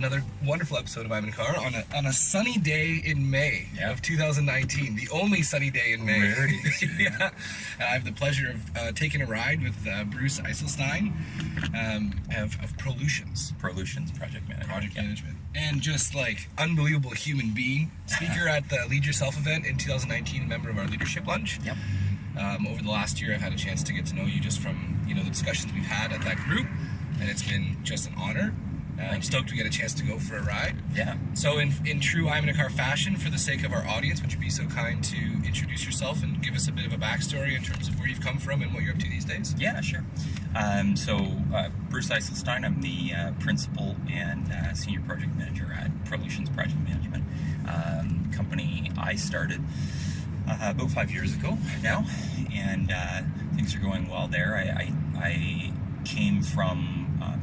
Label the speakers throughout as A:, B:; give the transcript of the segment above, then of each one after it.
A: another wonderful episode of I'm in Car on a, on a sunny day in May
B: Yeah.
A: of 2019, the only sunny day in May. Yeah. I have the pleasure of uh, taking a ride with uh, Bruce Eiselstein um, of, of Prolutions.
B: Prolutions project manager.
A: project
B: Yeah.
A: management and just like unbelievable human being speaker at the lead yourself event in 2019 member of our leadership lunch
B: Yep.
A: um, over the last year i've had a chance to get to know you just from you know the discussions we've had at that group and it's been just an honor uh, i'm stoked we get a chance to go for a ride
B: Yeah.
A: so in, in true i'm in a car fashion for the sake of our audience would you be so kind to introduce yourself and give us a bit of a backstory in terms of where you've come from and what you're up to these days
B: Yeah, sure. Um, so, uh, Bruce Eiselstein, I'm the uh, principal and uh, senior project manager at Prolutions Project Management, um, company I started uh, about five years ago now, and uh, things are going well there. I, I, I came from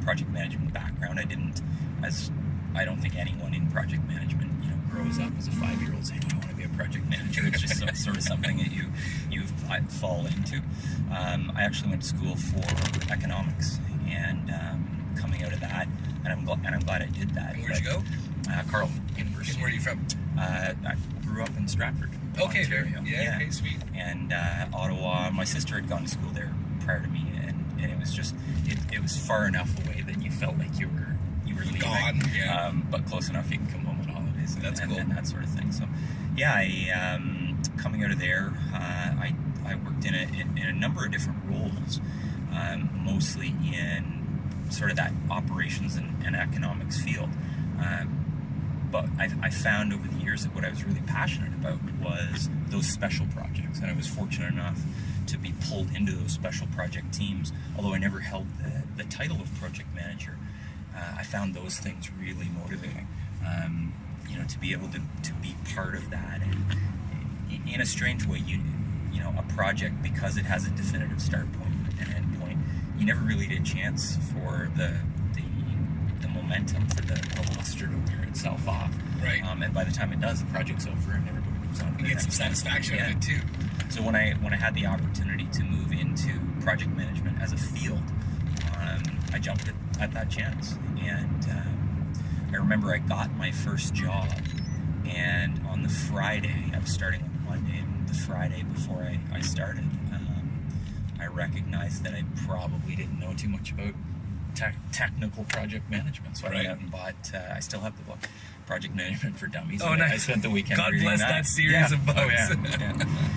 B: project management background. I didn't, as I don't think anyone in project management, you know, grows up as a five-year-old saying, "I want to be a project manager." It's just so, sort of something that you you fall into. Um, I actually went to school for economics, and um, coming out of that, and I'm gl- and I'm glad I did that.
A: and where'd you go
B: Uh,
A: and
B: University.
A: where are you from
B: Uh, I grew up in Stratford.
A: okay very
B: Ontario.
A: yeah, okay sweet
B: And uh, Ottawa. My sister had gone to school there prior to me, and, it was just it, it was far enough away that you felt like you were you were leaving,
A: Gone, yeah.
B: um, but close enough you can come home on holidays. And,
A: That's
B: and,
A: cool.
B: and that sort of thing. So, yeah, I um, coming out of there, uh, I I worked in a in, in a number of different roles, um, mostly in sort of that operations and, and economics field. Um, but I, I found over the years that what I was really passionate about was those special projects, and I was fortunate enough to be pulled into those special project teams. Although I never held the, the title of project manager, uh, I found those things really motivating. Um, you know, to be able to, to be part of that, and in a strange way, you you know, a project because it has a definitive start point and end point. You never really get a chance for the the, the momentum for the, the luster to wear itself off.
A: Right.
B: Um, and by the time it does, the project's over and everybody moves on. to
A: you get some satisfaction
B: Yeah.
A: out of it too
B: So when I when I had the opportunity to move into project management as a field, um, I jumped at, at that chance. And um, I remember I got my first job, and on the Friday, I was starting on Monday, and the Friday before I, I started, um, I recognized that I probably didn't know too much about tech technical project management. So I
A: Right.
B: went out and bought. Uh, I still have the book, Project Management for Dummies.
A: Oh,
B: and I- spent the weekend.
A: God bless that series
B: Yeah.
A: of books.
B: Oh, yeah. yeah.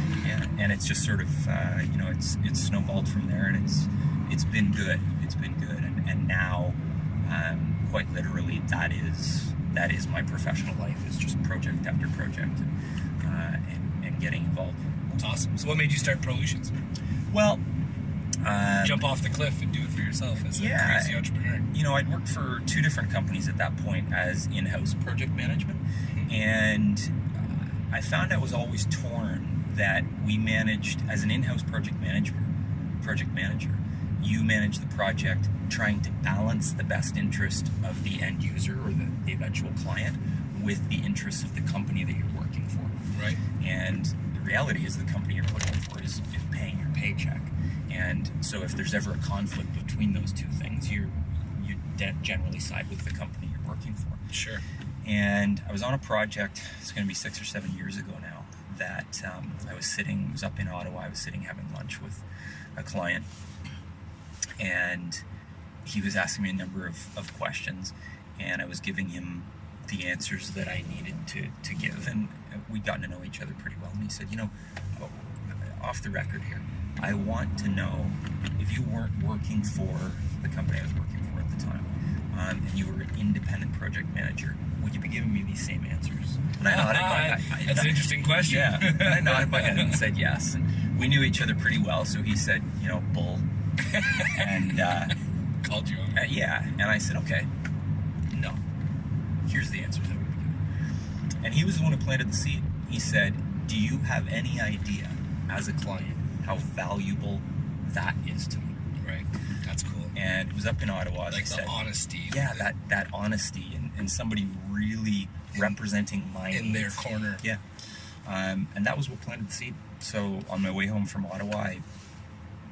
B: yeah. And it's just sort of, uh, you know, it's it's snowballed from there, and it's it's been good. It's been good, and and now, um, quite literally, that is that is my professional life. Is just project after project, uh, and and getting involved.
A: That's awesome. So, what made you start Prolutions?
B: Well, um,
A: Jump off the cliff and do it for yourself as a crazy entrepreneur.
B: you know, I'd worked for two different companies at that point as in-house project management, and uh, I found I was always torn that we managed as an in-house project manager. Project manager, you manage the project, trying to balance the best interest of the end user or the, the eventual client with the interests of the company that you're working for.
A: Right.
B: And the reality is, the company you're working for is, is paying your paycheck. And so, if there's ever a conflict between those two things, you you de- generally side with the company you're working for.
A: Sure.
B: And I was on a project. It's going to be six or seven years ago now. That um, I was sitting. It was up in Ottawa. I was sitting having lunch with a client, and he was asking me a number of, of questions, and I was giving him the answers that I needed to, to give. And we'd gotten to know each other pretty well. And he said, You know, off the record here, I want to know if you weren't working for the company I was working for at the time, and you were an independent project manager, would you be giving me these same answers? And I nodded my- I- I-
A: That's an interesting question.
B: yeah, and I nodded my head and said yes. And we knew each other pretty well, so he said, you know, bull. and uh,
A: Called you
B: uh, yeah, and I said, okay, no. Here's the answers we would give. And he was the one who planted the seed. He said, do you have any idea, as a client, how valuable that is to me?
A: Right. That's cool.
B: And it was up in Ottawa, as I
A: Like the
B: said.
A: honesty.
B: yeah, that, that honesty and, and somebody really representing my
A: in their corner.
B: Yeah. Um, and that was what planted the seed. So on my way home from Ottawa, I,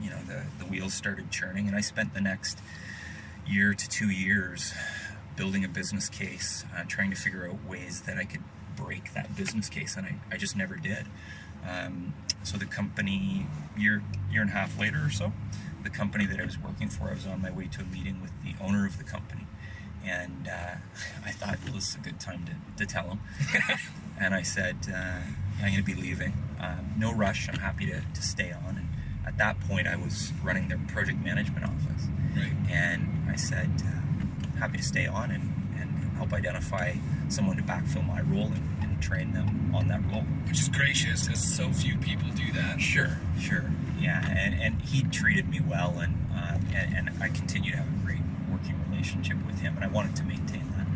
B: you know, the, the wheels started churning, and I spent the next year to two years building a business case, uh, trying to figure out ways that I could break that business case, and I, I just never did. Um, so the company, year year and a half later or so, the company that I was working for, I was on my way to a meeting with the owner of the company, and uh, I thought well, this is a good time to, to tell him. and I said, uh, I'm going to be leaving. Um, no rush. I'm happy to, to stay on. And at that point, I was running their project management office.
A: Right.
B: And I said, uh, happy to stay on and, and help identify someone to backfill my role and, and train them on that role.
A: Which is gracious, because so few people do that.
B: Sure, sure. Yeah, and, and he treated me well, and, uh, and, and I continue to have a great working relationship with him, and I wanted to maintain that.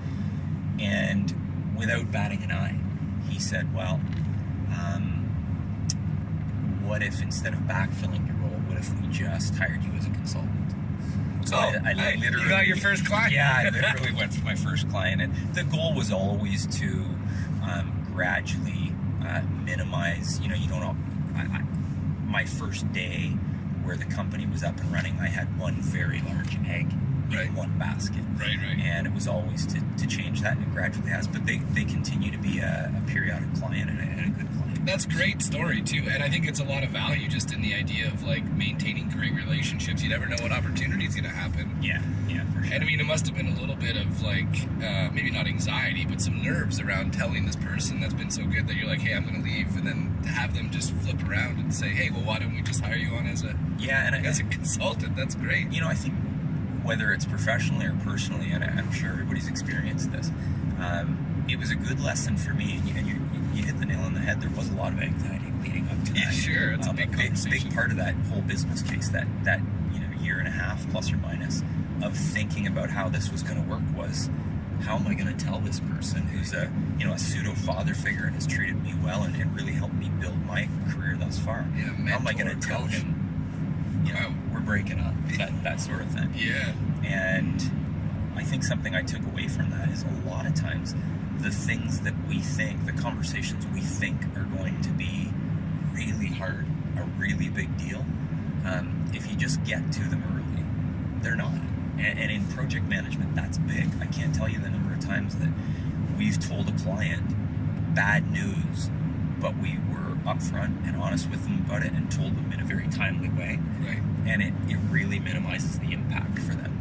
B: And without batting an eye, he said, well, um, what if instead of backfilling your role, what if we just hired you as a consultant? So
A: Oh, hey, you got your first client.
B: Yeah, I literally went for my first client, and the goal was always to um, gradually uh, minimize. You know, you don't. I, I, my first day where the company was up and running, I had one very large egg in
A: Right.
B: one basket,
A: Right, right.
B: and it was always to, to change that, and it gradually has. But they, they continue to be a, a periodic client and a, and a good client.
A: That's a great story too, and I think it's a lot of value just in the idea of like maintaining great relationships. You never know what opportunity is going to happen.
B: Yeah, yeah, for sure.
A: And I mean, it must have been a little bit of like, uh, maybe not anxiety, but some nerves around telling this person that's been so good that you're like, hey, I'm going to leave, and then have them just flip around and say, hey, well, why don't we just hire you on as a
B: yeah, and I,
A: as a consultant? That's great.
B: you know, I think whether it's professionally or personally, and I'm sure everybody's experienced this, um, it was a good lesson for me. And, you, and you, you hit the nail on the head. There was a lot of anxiety leading up to that.
A: Yeah, sure. It's a
B: Um,
A: big
B: big,
A: conversation.
B: big part of that whole business case, that that you know year and a half plus or minus of thinking about how this was going to work was. How am I going to tell this person who's a you know a pseudo father figure and has treated me well and, and really helped me build my career thus far?
A: Yeah,
B: how am I going to tell him? You know,
A: Wow.
B: we're breaking up. That that sort of thing.
A: Yeah.
B: And I think something I took away from that is a lot of times the things that we think, the conversations we think are going to be really hard, a really big deal, um, if you just get to them early, they're not. And, and in project management, that's big. I can't tell you the number of times that we've told a client bad news, but we were upfront and honest with them about it and told them in a very timely way
A: Right.
B: and it, it really minimizes the impact for them.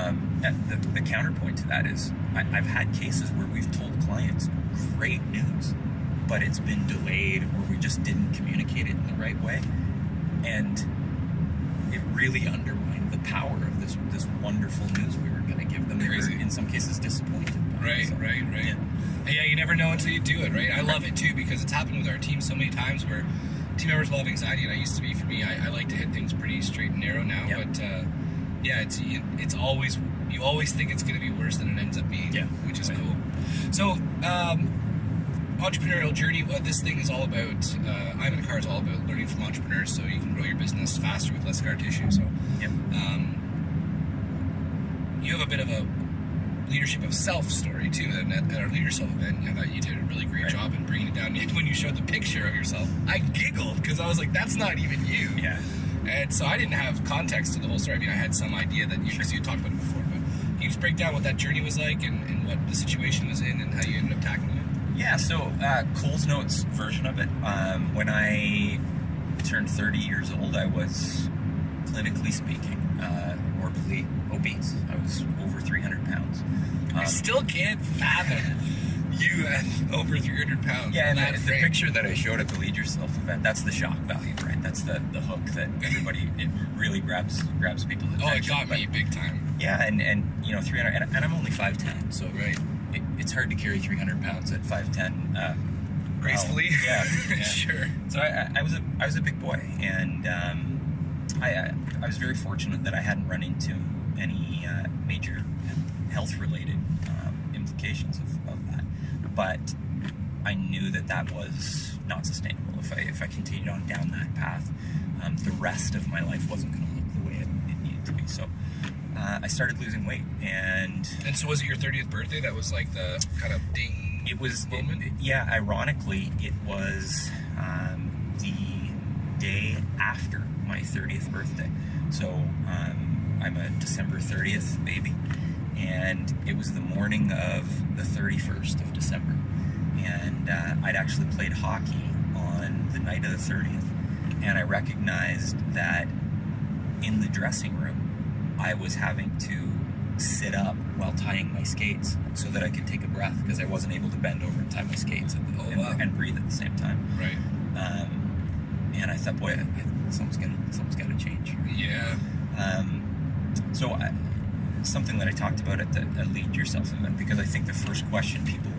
B: Um, the, the counterpoint to that is I, I've had cases where we've told clients great news, but it's been delayed or we just didn't communicate it in the right way. And it really undermined the power of this this wonderful news we were going to give them. They were,
A: Crazy.
B: in some cases, disappointed.
A: Right,
B: So,
A: right, right.
B: yeah.
A: Yeah. you never know until you do it, right? I love it too because it's happened with our team so many times where team members will have anxiety, and I used to be for me. I, I like to hit things pretty straight and narrow now,
B: Yeah.
A: but uh, yeah, it's it, it's always you always think it's going to be worse than it ends up being,
B: Yeah.
A: which is
B: Right.
A: cool. So, um, entrepreneurial journey. What this thing is all about, uh, I'm in a car is all about learning from entrepreneurs, so you can grow your business faster with less scar tissue. So,
B: Yep.
A: um, you have a bit of a leadership of self story too. And at, at our Lead Yourself event, I thought you did a really great
B: Right.
A: job in bringing it down. And when you showed the picture of yourself, I giggled because I was like, "That's not even you."
B: Yeah.
A: And so I didn't have context to the whole story. I mean, I had some idea that you, because you talked about it before, but can you just break down what that journey was like and, and what the situation was in and how you ended up tackling it?
B: Yeah, so uh, Cole's Notes version of it. Um, when I turned 30 years old, I was, clinically speaking, uh, morbidly obese. I was over 300 pounds.
A: I
B: Um,
A: still can't fathom you at over 300 pounds.
B: yeah, and
A: that
B: the, picture that I showed at the Lead Yourself event, that's the shock value, right? That's the, the hook that everybody, it really grabs grabs people's
A: Oh,
B: attention.
A: it got
B: But-
A: me big time.
B: Yeah, and, and you know, 300, and, and I'm only 5'10", so
A: Right.
B: it, it's hard to carry 300 pounds at 5'10". Uh,
A: Gracefully.
B: wow. Yeah, yeah.
A: sure.
B: So I, I- was a I was a big boy, and um, I I was very fortunate that I hadn't run into any uh, major health related um, implications of. But I knew that that was not sustainable. If I if I continued on down that path, um, the rest of my life wasn't going to look the way it, it needed to be. So. Uh, I started losing weight, and
A: And so was it your 30th birthday that was like the kind of ding?
B: it was
A: moment?
B: it- yeah ironically it was um, the day after my 30th birthday so um, i'm a december 30th baby and it was the morning of the 31st of December, and uh, I'd actually played hockey on the night of the 30th, and I recognized that in the dressing room, I was having to sit up while tying my skates so that I could take a breath because I wasn't able to bend over and tie my skates and,
A: Oh,
B: and,
A: wow.
B: and breathe at the same time.
A: Right.
B: Um, and I thought, boy, I, I, something's gonna something's got to change.
A: Yeah.
B: Um, so I, something that I talked about at the at Lead Yourself event because I think the first question people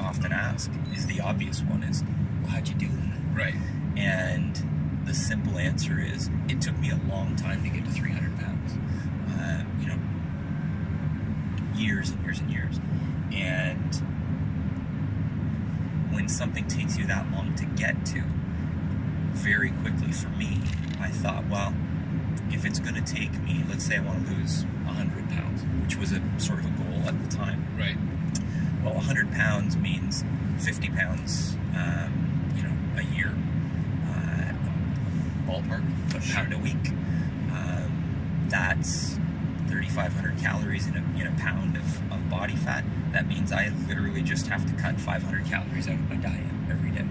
B: often ask is the obvious one: is, well, how'd you do that?
A: Right.
B: And the simple answer is, it took me a long time to get to 300 pounds. Uh, you know, years and years and years. And when something takes you that long to get to, very quickly for me, I thought, well, if it's going to take me, let's say I want to lose 100 pounds, which was a sort of a goal at the time.
A: Right.
B: Well, 100 pounds means 50 pounds, um, you know, a year. Uh, ballpark, a pound a week. Um, that's 3,500 calories in a, in a pound of, of body fat. That means I literally just have to cut 500 calories out of my diet every day.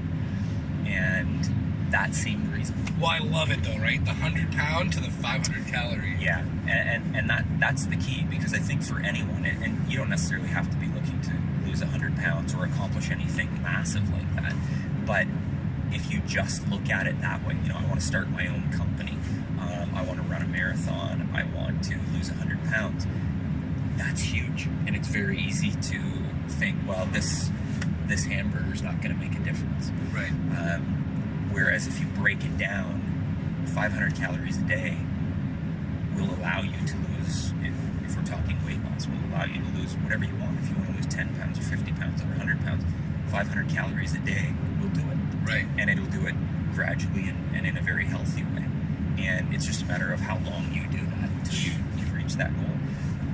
B: And that seemed reasonable.
A: Well, I love it though, right? The hundred pound to the five hundred calorie.
B: Yeah, and, and, and that that's the key because I think for anyone, and, and you don't necessarily have to be looking to lose 100 pounds or accomplish anything massive like that, but if you just look at it that way, you know, I want to start my own company, um, I want to run a marathon, I want to lose 100 pounds, that's huge. And it's very easy to think, well, this this hamburger's not going to make a difference.
A: Right.
B: Um, whereas if you break it down, 500 calories a day will allow you to lose, if, if we're talking weight loss, will allow you to lose whatever you want. If you want to lose 10 pounds or 50 pounds or 100 pounds, 500 calories a day will do it.
A: Right.
B: And it'll do it gradually and, and in a very healthy way. And it's just a matter of how long you do that until you, you reach that goal.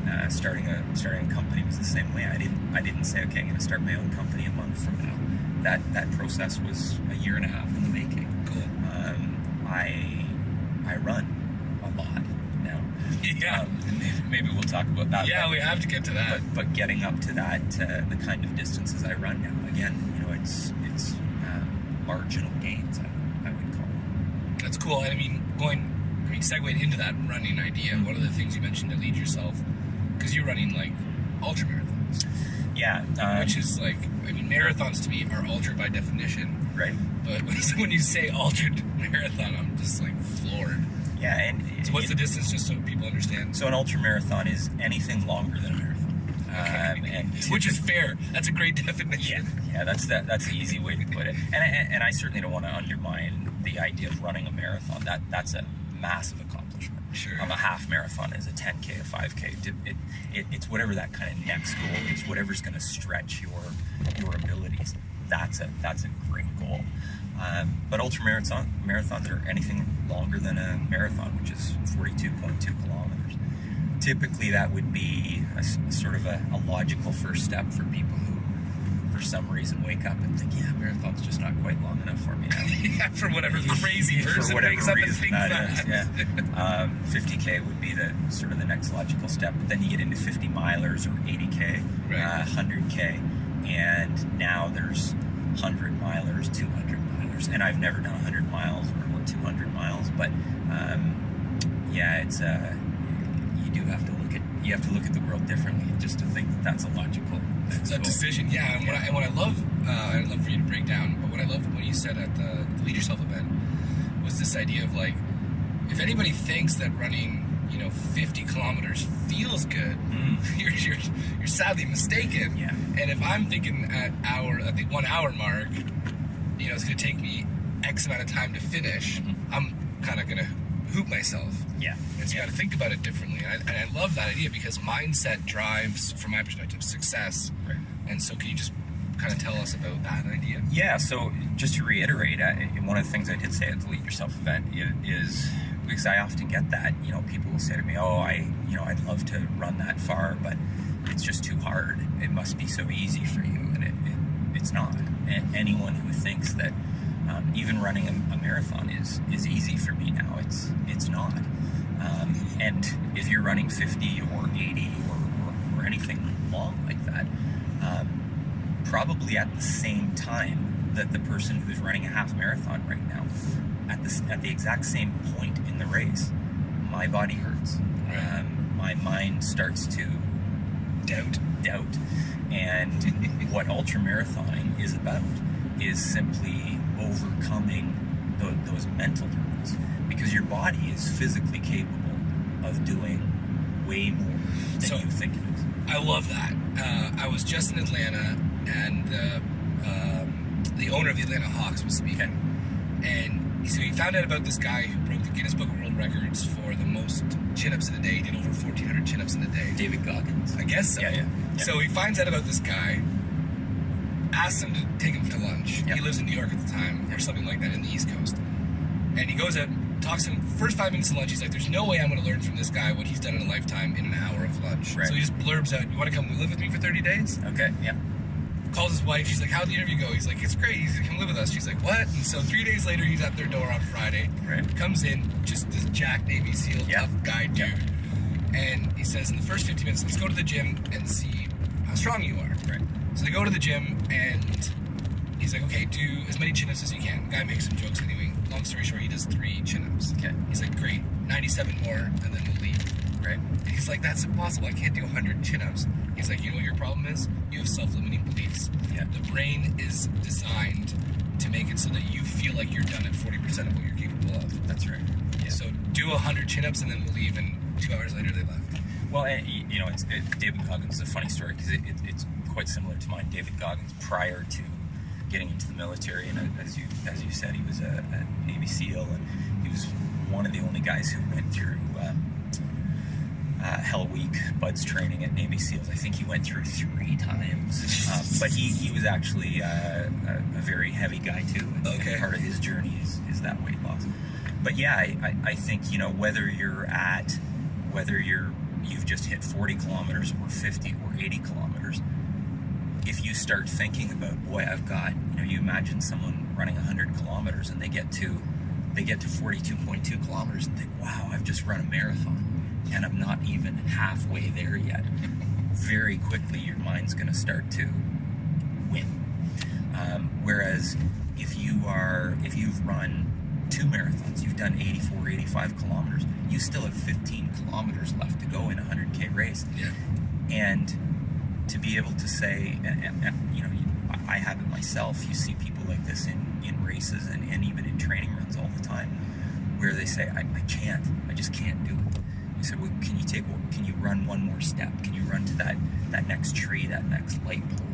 B: Uh, starting a starting a company was the same way. I didn't I didn't say okay, I'm going to start my own company a month from now. That that process was a year and a half in the making. I I run a lot now.
A: Yeah.
B: Um, maybe, we'll talk about that.
A: yeah,
B: but-
A: we have to get to that.
B: but but getting up to that uh, the kind of distances I run now again you know it's it's um, marginal gains I, I would call it.
A: That's cool. I mean, going, I mean, segueing into that running idea, one of the things you mentioned to lead yourself, because you're running like ultra marathons,
B: yeah um,
A: which is like, I mean, marathons to me are ultra by definition.
B: right
A: But when you say ultra marathon, I'm just like floored.
B: yeah and
A: So what's the distance, just so people understand?
B: so an ultra marathon is anything longer than a marathon um, and
A: Which is fair. That's a great definition.
B: yeah yeah, that's that that's the easy way to put it and I, and I certainly don't want to undermine the idea of running a marathon that that's a massive
A: Sure.
B: um, a half marathon is a 10k a 5k it, it, it, it's whatever that kind of next goal is whatever's going to stretch your your abilities that's a that's a great goal. Um, but ultra marathon marathons are anything longer than a marathon which is 42.2 kilometers. Typically that would be a sort of a, a logical first step for people who some reason wake up and think yeah marathon's just not quite long enough for me now
A: yeah, for whatever crazy
B: for
A: person
B: whatever
A: wakes up and thinks
B: that
A: that.
B: is, yeah. Um, 50k would be the sort of the next logical step. But then you get into 50 milers or 80k,
A: Right.
B: uh, 100k, and now there's 100 milers, 200 milers, and I've never done 100 miles or, or 200 miles, but um, yeah, it's uh, you do have to you have to look at the world differently just to think that that's a logical. next
A: that
B: goal.
A: decision, yeah. And what I, and what I love, uh, I'd love for you to break down, but what I love what you said at the, Lead Yourself event was this idea of like, if anybody thinks that running, you know, 50 kilometers feels good,
B: Mm.
A: you're, you're, you're sadly mistaken.
B: Yeah.
A: And if I'm thinking at hour, at the one hour mark, you know, it's going to take me X amount of time to finish,
B: Mhm.
A: I'm kind of going to hoop myself.
B: Yeah.
A: And so you got to think about it differently. And I, and I love that idea because mindset drives, from my perspective, success.
B: Right.
A: And so, can you just kind of tell us about that idea?
B: Yeah, so just to reiterate, uh, one of the things I did say at the Lead Yourself event is because I often get that, you know, people will say to me, "Oh, I, you know, I'd love to run that far, but it's just too hard. It must be so easy for you," and it, it it's not. A- anyone who thinks that um, even running a, a marathon is is easy for me now, it's it's not. Um, and if you're running 50 or 80 or, or, or anything long like that. Um, probably at the same time that the person who's running a half marathon right now, at this at the exact same point in the race, my body hurts. Um, my mind starts to
A: Doubt.
B: doubt. And what ultra marathoning is about is simply overcoming tho- those mental hurdles because your body is physically capable of doing way more than
A: So-
B: you think it is.
A: I love that. Uh, I was just in Atlanta, and the um, the owner of the Atlanta Hawks was speaking, and so he found out about this guy who broke the Guinness Book of World Records for the most chin-ups in a day. He did over 1,400 chin-ups in a day.
B: David Goggins.
A: I guess so.
B: Yeah, yeah, yeah.
A: So he finds out about this guy, asks him to take him to lunch.
B: Yeah.
A: He lives in New York at the time, or something like that, in the East Coast. And he goes out, talks to him. First five minutes of lunch, he's like, "There's no way I'm going to learn from this guy what he's done in a lifetime in an hour of lunch."
B: Right.
A: So he just blurbs out, "You want to come live with me for 30 days?"
B: Okay, yeah.
A: Calls his wife. She's like, "How'd the interview go?" He's like, "It's great." He's like, "Come live with us." She's like, "What?" And so three days later, he's at their door on Friday.
B: Right.
A: Comes in, just this Jack Navy SEAL
B: Yeah.
A: tough guy dude.
B: Yeah.
A: And he says, in the first 50 minutes, let's go to the gym and see how strong you are.
B: Right.
A: So they go to the gym and he's like, okay, do as many chin ups as you can. The guy makes some jokes anyway. Long story short, he does three chin ups.
B: Okay.
A: He's like, great, 97 more, and then we'll leave.
B: Right.
A: And he's like, that's impossible. I can't do 100 chin ups. He's like, you know what your problem is? You have self limiting beliefs.
B: Yeah.
A: The brain is designed to make it so that you feel like you're done at 40% of what you're capable of.
B: That's right. Yeah.
A: So do 100 chin ups and then we'll leave, and two hours later they left.
B: Well, and, you know, it's, it, David Goggins is a funny story because it, it, it's quite similar to mine. David Goggins, prior to getting into the military, and uh, as you as you said, he was a, a Navy SEAL, and he was one of the only guys who went through um, uh, Hell Week BUD/S training at Navy SEALs. I think he went through three times, um, but he, he was actually uh, a, a very heavy guy too. And, and
A: Okay.
B: part of his journey is, is that weight loss. But yeah, I, I, I think you know whether you're at whether you're you've just hit 40 kilometers or 50 or 80 kilometers if you start thinking about boy i've got you know you imagine someone running 100 kilometers and they get to they get to 42.2 kilometers and think wow i've just run a marathon and i'm not even halfway there yet. Very quickly your mind's going to start to win. Um, whereas if you are if you've run two marathons you've done 84 85 kilometers you still have 15 kilometers left to go in a 100k race.
A: Yeah.
B: and to be able to say and, and, and, you know I- i have it myself. You see people like this in in races and, and even in training runs all the time where they say i, I can't. I just can't do it. You said well can you take can you run one more step? Can you run to that that next tree that next light pole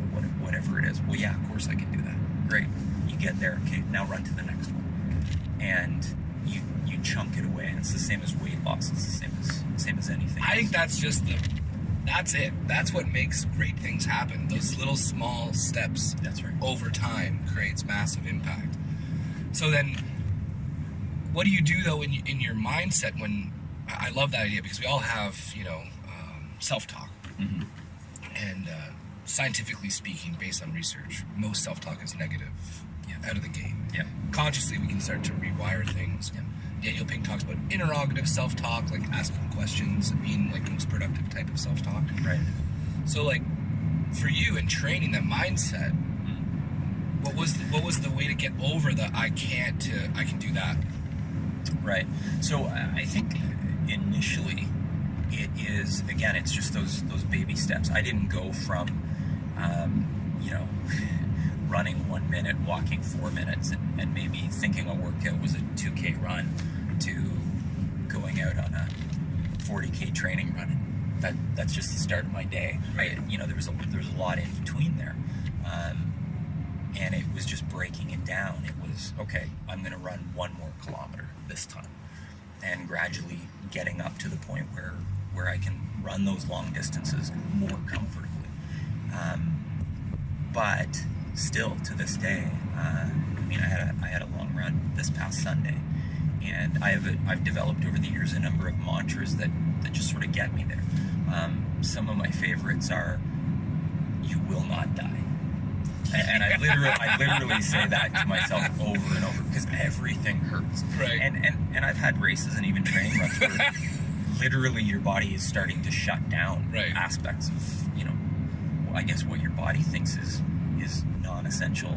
B: whatever it is? Well yeah of course i can do that. Great. You get there. Okay now run to the next one. And you you chunk it away. And it's the same as weight loss. It's the same as same as anything.
A: I think that's just the. That's it. That's what makes great things happen. Those little small steps
B: that's right
A: over time creates massive impact. So then, what do you do though in, in your mindset when? I love that idea because we all have you know um, self-talk,
B: Mhm.
A: and uh, scientifically speaking, based on research, most self-talk is negative
B: Yeah.
A: out of the gate.
B: yeah
A: Consciously, we can start to rewire things.
B: Yeah.
A: Daniel Pink talks about interrogative self-talk, like asking questions, being like the most productive type of self-talk.
B: right
A: So, like, for you in training that mindset, mm-hmm. what was the, what was the way to get over the I can't to I can do that?
B: Right. So I think initially it is again it's just those those baby steps. I didn't go from um, you know running one minute, walking four minutes, and, and maybe thinking a workout was a 2K run to going out on a 40K training run. That that's just the start of my day.
A: Right.
B: You know there was a there was a lot in between there. Um, and it was just breaking it down. It was okay. I'm going to run one more kilometer this time, and gradually getting up to the point where where I can run those long distances more comfortably. Um, but still, to this day, uh, I mean, I had a I had a long run this past Sunday, and I have a, I've developed over the years a number of mantras that that just sort of get me there. Um, some of my favorites are, "You will not die." and, and I literally, I literally say that to myself over and over because everything hurts.
A: Right.
B: And and and I've had races and even training runs where literally your body is starting to shut down
A: Right.
B: aspects of you know I guess what your body thinks is is non-essential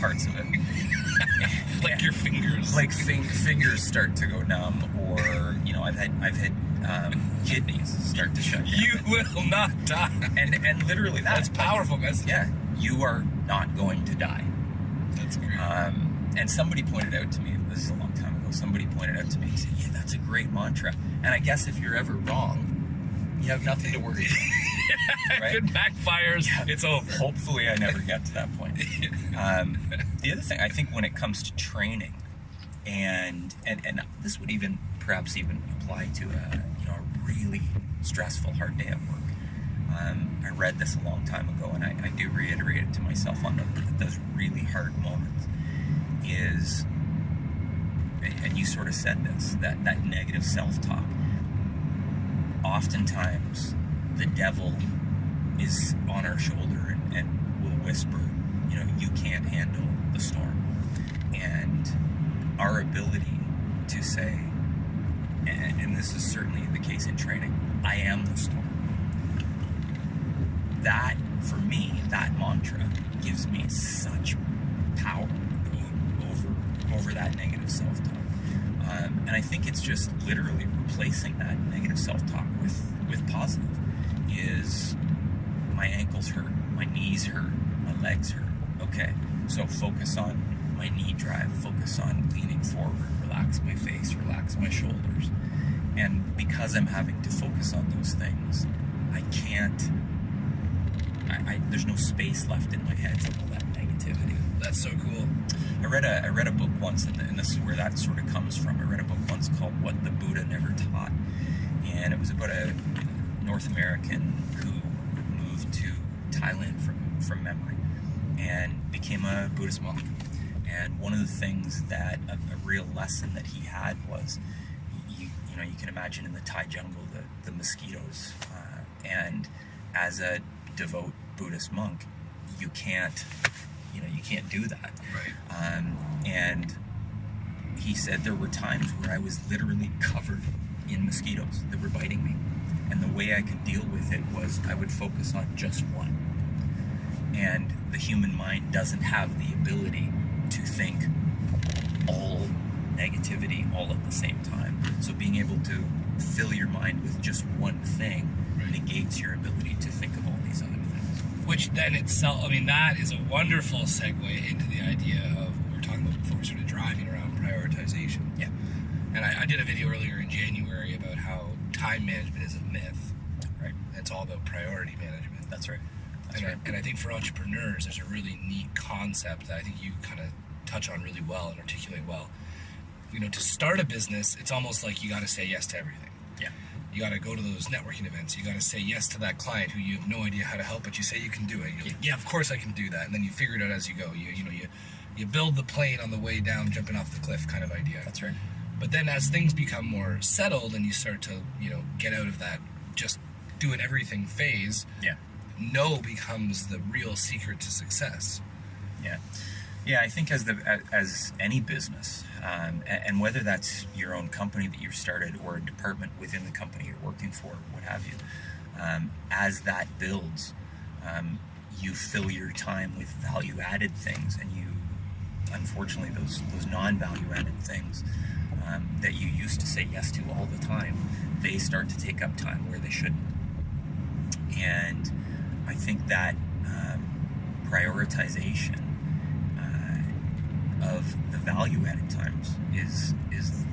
B: parts of it
A: like your fingers.
B: like fing- fingers start to go numb or you know I've had I've had um, kidneys start to shut down
A: you will not die.
B: and and literally that
A: That's powerful message.
B: yeah you are not going to die
A: That's great.
B: um, and somebody pointed out to me this is a long time ago somebody pointed out to me and said yeah that's a great mantra and I guess if you're ever wrong you have nothing to worry about
A: if it backfires, it's over.
B: hopefully I never get to that point. Um, the other thing I think when it comes to training, and and and this would even perhaps even apply to a you know a really stressful hard day at work. Um, I read this a long time ago, and I, I do reiterate it to myself on the, those really hard moments. Is and you sort of said this that that negative self-talk. Oftentimes, the devil is on our shoulder and, and will whisper, you know, you can't handle the storm. And our ability to say, and, and this is certainly the case in training, I am the storm. That, for me, that mantra gives me such power over over that negative self-talk. Um, and I think it's just literally replacing that negative self-talk with with positive. Is my ankles hurt, my knees hurt, my legs hurt. Okay, so focus on my knee drive, focus on leaning forward, relax my face, relax my shoulders. And because I'm having to focus on those things, I can't. I, I, there's no space left in my head for all that negativity.
A: That's so cool.
B: I read a I read a book once, and, and this is where that sort of comes from. I read a book once called "What the Buddha Never Taught," and it was about a North American who moved to Thailand from from memory and became a Buddhist monk. And one of the things that a, a real lesson that he had was, you you know, you can imagine in the Thai jungle the the mosquitoes, uh, and as a devout Buddhist monk, you can't you know you can't do that
A: Right.
B: um, and he said there were times where I was literally covered in mosquitoes that were biting me. And the way I could deal with it was I would focus on just one. And the human mind doesn't have the ability to think all negativity all at the same time. So being able to fill your mind with just one thing
A: Right.
B: negates your ability to think of all these other things.
A: Which then itself, I mean, that is a wonderful segue into the idea of what we were talking about before, sort of driving around prioritization.
B: Yeah.
A: And I, I did a video earlier in January about how time management is a myth.
B: Right.
A: It's all about priority management.
B: That's right. That's
A: and,
B: right.
A: I, and I think for entrepreneurs, there's a really neat concept that I think you kind of touch on really well and articulate well. You know, to start a business, it's almost like you got to say yes to everything.
B: Yeah.
A: You got to go to those networking events. You got to say yes to that client who you have no idea how to help, but you say you can do it. Like, yeah, of course I can do that. And then you figure it out as you go. You you know you you build the plane on the way down, jumping off the cliff, kind of idea.
B: That's right.
A: But then as things become more settled and you start to you know get out of that just doing everything phase,
B: Yeah.
A: no becomes the real secret to success.
B: Yeah, yeah. I think as the as any business, um, and whether that's your own company that you've started or a department within the company you're working for, what have you, um, as that builds, um, you fill your time with value added things, and you, unfortunately, those those non value added things. Um, that you used to say yes to all the time, they start to take up time where they shouldn't. And I think that um, prioritization value added times is is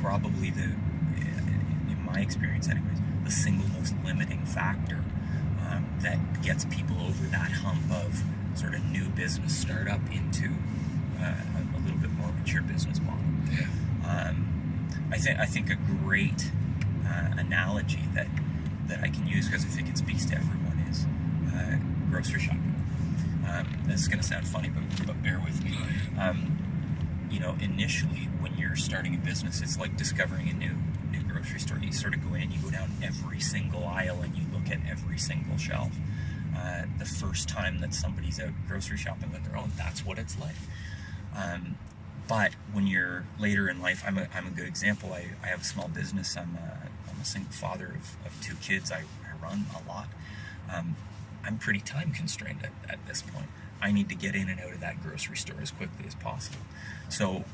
B: probably the, in my experience, anyways, the single most limiting factor um, that gets people over that hump of sort of new business startup into uh, a, a little bit more mature business model.
A: Yeah.
B: Um, I think I think a great uh, analogy that that I can use because I think it speaks to everyone is uh, grocery shopping. Um, this is going to sound funny, but, but bear with me. Um, you know, initially when you're starting a business, it's like discovering a new new grocery store. You sort of go in, you go down every single aisle, and you look at every single shelf. Uh, the first time that somebody's out grocery shopping on their own, that's what it's like. Um, but when you're later in life, I'm a, I'm a good example. I, I have a small business. I'm a, I'm a single father of, of two kids. I, I run a lot. Um, I'm pretty time constrained at, at this point. I need to get in and out of that grocery store as quickly as possible. So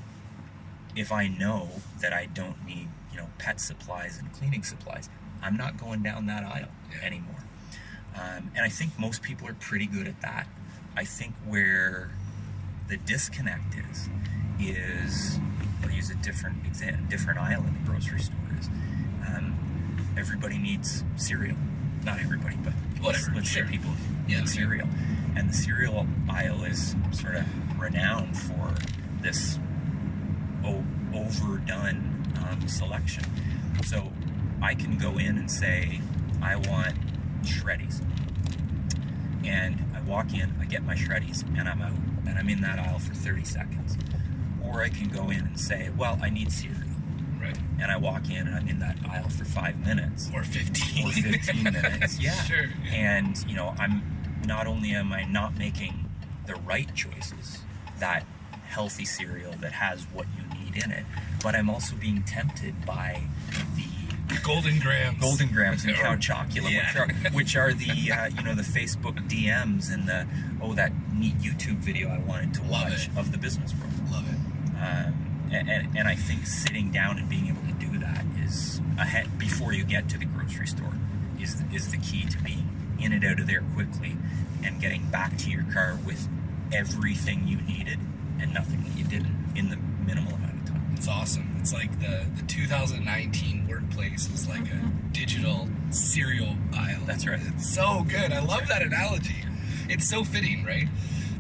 B: if I know that I don't need, you know, pet supplies and cleaning supplies, I'm not going down that aisle anymore. Um, and I think most people are pretty good at that. I think where the disconnect is, is, I'll use a different different aisle in the grocery store is, um, everybody needs cereal. Not everybody, but
A: Whatever,
B: Let's,
A: sure.
B: say people
A: Yeah,
B: cereal, and the cereal aisle is sort of renowned for this o- overdone um, selection. So I can go in and say, I want Shreddies. And I walk in, I get my Shreddies, and I'm out. And I'm in that aisle for 30 seconds. Or I can go in and say, well, I need cereal. And I walk in and I'm in that aisle for five minutes
A: Or 15.
B: or 15 minutes. Yeah.
A: Sure.
B: And, you know, I'm not only am I not making the right choices, that healthy cereal that has what you need in it, but I'm also being tempted by the
A: Golden Grahams.
B: golden Grahams and cow
A: Or-
B: chocolate,
A: Yeah.
B: which are which are the uh, you know the Facebook DMs and the oh that neat YouTube video I wanted to
A: Love
B: watch
A: it.
B: of the business world.
A: Love it.
B: Um, and, and, and I think sitting down and being ahead before you get to the grocery store is is the key to being in and out of there quickly and getting back to your car with everything you needed and nothing that you didn't in the minimal amount of time.
A: It's awesome. It's like the, the 2019 workplace is like a mm-hmm. digital cereal aisle.
B: That's right.
A: It's so good. I love that analogy. It's so fitting, right?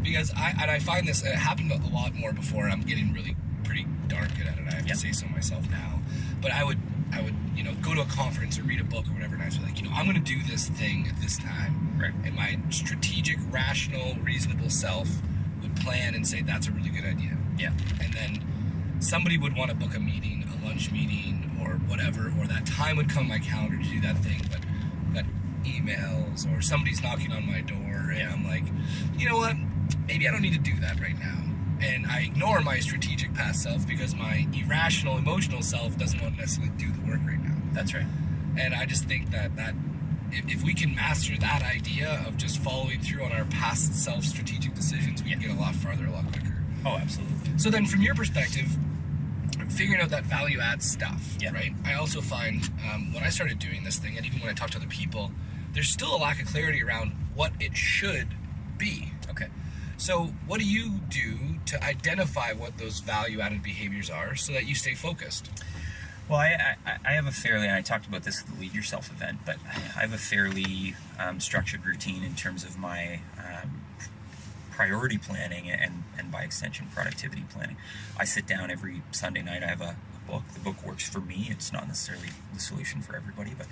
A: Because I and I find this it happened a lot more before. I'm getting really pretty darn good at it. I have
B: Yep.
A: to say so myself now. But I would I would you know go to a conference or read a book or whatever, and I'd be like, you know, I'm going to do this thing at this time.
B: Right.
A: And my strategic, rational, reasonable self would plan and say that's a really good idea
B: Yeah.
A: and then somebody would want to book a meeting, a lunch meeting, or whatever, or that time would come on my calendar to do that thing, but got emails or somebody's knocking on my door, and
B: Yeah.
A: I'm like, you know what? Maybe I don't need to do that right now. And I ignore my strategic past self because my irrational, emotional self doesn't want to necessarily do the work right now.
B: That's right.
A: And I just think that that if, if we can master that idea of just following through on our past self strategic decisions, we can get a lot farther a lot quicker.
B: Oh, absolutely.
A: So then, from your perspective, figuring out that value add stuff,
B: Yeah.
A: right? I also find um, when I started doing this thing, and even when I talk to other people, there's still a lack of clarity around what it should be.
B: Okay.
A: So, what do you do to identify what those value added behaviors are so that you stay focused?
B: Well, I, I, I have a fairly, and I talked about this at the Lead Yourself event, but I have a fairly um, structured routine in terms of my um, priority planning and, and by extension productivity planning. I sit down every Sunday night. I have a, a book. The book works for me. It's not necessarily the solution for everybody, but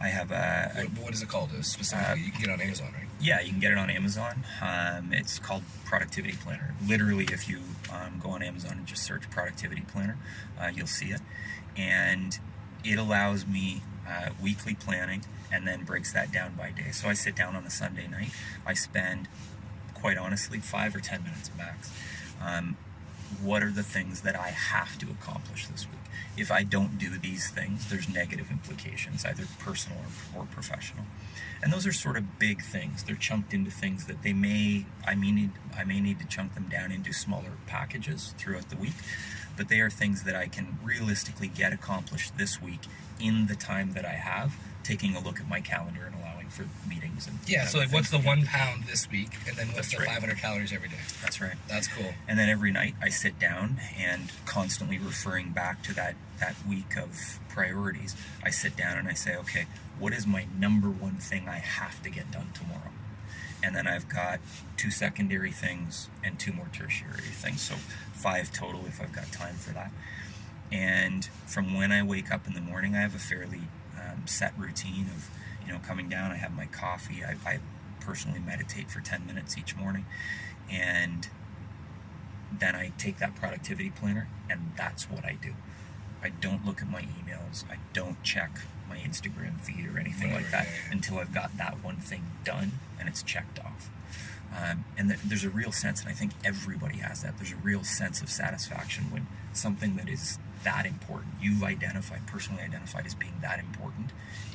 B: I have a, a
A: What, what is it called uh, specifically? you can get it on Amazon, right?
B: yeah, you can get it on Amazon. Um, it's called Productivity Planner. Literally, if you um, go on Amazon and just search Productivity Planner, uh, you'll see it. And it allows me uh, weekly planning and then breaks that down by day. So I sit down on a Sunday night. I spend, quite honestly, five or ten minutes max. Um, what are the things that I have to accomplish this week? If I don't do these things, there's negative implications, either personal or, or professional. And those are sort of big things. They're chunked into things that they may I may need I may need to chunk them down into smaller packages throughout the week. But they are things that I can realistically get accomplished this week in the time that I have, taking a look at my calendar for meetings and
A: Yeah. So, like, what's the one pound this week, and then what's
B: That's
A: the
B: right.
A: 500 calories every day?
B: That's right.
A: That's cool.
B: And then every night I sit down and constantly referring back to that, that week of priorities, I sit down and I say, okay, what is my number one thing I have to get done tomorrow? And then I've got two secondary things and two more tertiary things. So five total if I've got time for that. And from when I wake up in the morning, I have a fairly um, set routine of, you know, coming down, I have my coffee. I, I personally meditate for 10 minutes each morning. And then I take that productivity planner and that's what I do. I don't look at my emails. I don't check my Instagram feed or anything
A: Right,
B: like that
A: right,
B: until I've got that one thing done and it's checked off. Um, and th- there's a real sense, and I think everybody has that. There's a real sense of satisfaction when something that is that important, you've identified, personally identified as being that important,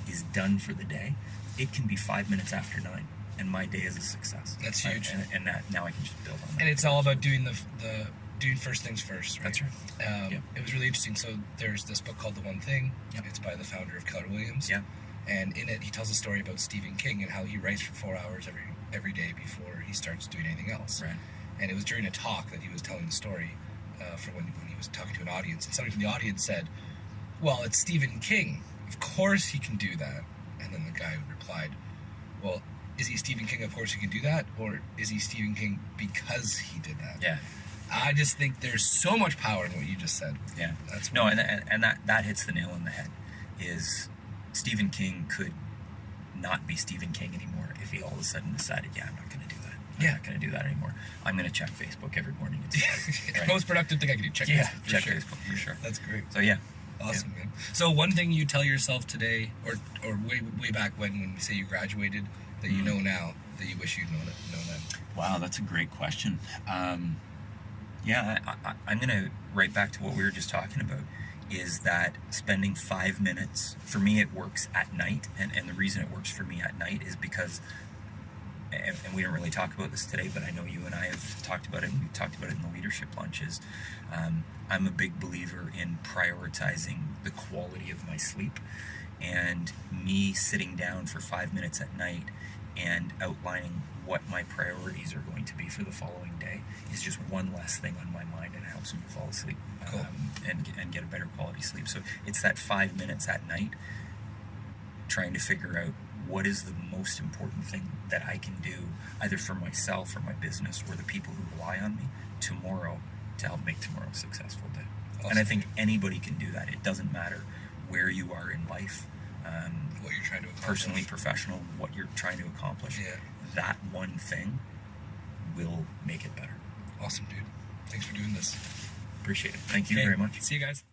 B: is done for the day. It can be five minutes after nine, and my day is a success.
A: That's huge.
B: and, and that now I can just build on that.
A: And it's all about doing the the doing first things first. Right?
B: That's right.
A: Um,
B: Yep.
A: It was really interesting. So there's this book called The One Thing.
B: Yep.
A: It's by the founder of Keller Williams.
B: Yeah.
A: And in it, he tells a story about Stephen King and how he writes for four hours every every day before he starts doing anything else.
B: Right.
A: And it was during a talk that he was telling the story uh, for when, when he was talking to an audience. And somebody from the audience said, "Well, it's Stephen King. Of course he can do that." And then the guy replied, "Well." Is he Stephen King? Of course he can do that, or is he Stephen King because he did that?
B: Yeah.
A: I just think there's so much power in what you just said.
B: Yeah.
A: That's
B: No, and, and, and that, that hits the nail on the head. Is Stephen King could not be Stephen King anymore if he all of a sudden decided, yeah, I'm not going to do
A: Yeah.
B: not to do that anymore. I'm going to check Facebook every morning. See, right?
A: most productive thing I can do. Check
B: Yeah,
A: Facebook for
B: check
A: sure.
B: Facebook for sure.
A: That's great.
B: So yeah,
A: Awesome, man. So one thing you tell yourself today, or or way way back when, when you say you graduated, that you
B: Mm.
A: know now that you wish you'd known it, known then.
B: Wow, that's a great question. Um, yeah, I, I, I'm going to right back to what we were just talking about. Is that spending five minutes for me? It works at night, and, and the reason it works for me at night is because, and, and we don't really talk about this today, but I know you and I have talked about it, and we've talked about it in the leadership lunches. Um, I'm a big believer in prioritizing the quality of my sleep, and me sitting down for five minutes at night and outlining what my priorities are going to be for the following day is just one less thing on my mind and it helps me fall asleep
A: Cool.
B: um, and, and get a better quality sleep. So it's that five minutes at night trying to figure out what is the most important thing that I can do either for myself or my business or the people who rely on me tomorrow to help make tomorrow a successful day. And I think anybody can do that. It doesn't matter where you are in life. Um,
A: What you're trying to accomplish.
B: personally, professional, what you're trying to accomplish,
A: Yeah.
B: that one thing will make it better.
A: Awesome, dude. Thanks for doing this.
B: Appreciate it. Thank you
A: Okay,
B: very much.
A: See you guys.